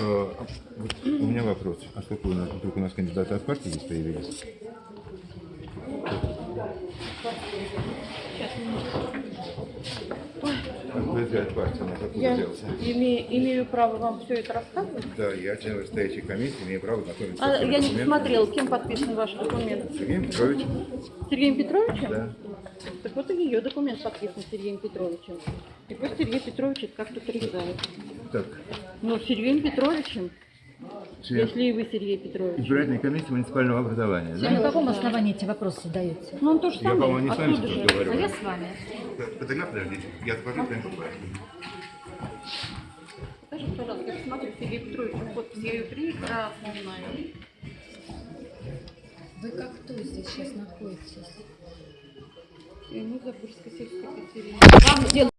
Э, вот У меня вопрос. А сколько у нас, вдруг у нас кандидаты от партии здесь появились? От партии, Я взялся? имею, право вам все это рассказывать. Да, я член вышестоящей комиссии, имею право знакомиться А с я не документами. посмотрела, кем подписан ваш документ. Сергеем Петровичем. Сергеем Петровичем? Да. Так вот и ее документ подписан Сергеем Петровичем. И пусть Сергей Петрович это как-то отрезает. Так, Но Сергеем Петровичем, член если и вы Сергей Петрович. избирательной комиссии муниципального образования, А на да? каком основании эти вопросы задаются? Ну он то же Я, самое. по-моему, не с вами же. говорю. А я с вами. Тогда подождите, я скажу, прям Скажите, пожалуйста, я посмотрю Сергей Петрович подпись, я ее прекрасно знаю. Вы как кто здесь сейчас находитесь? Мы Запорожской сельской Екатерине. Вам дело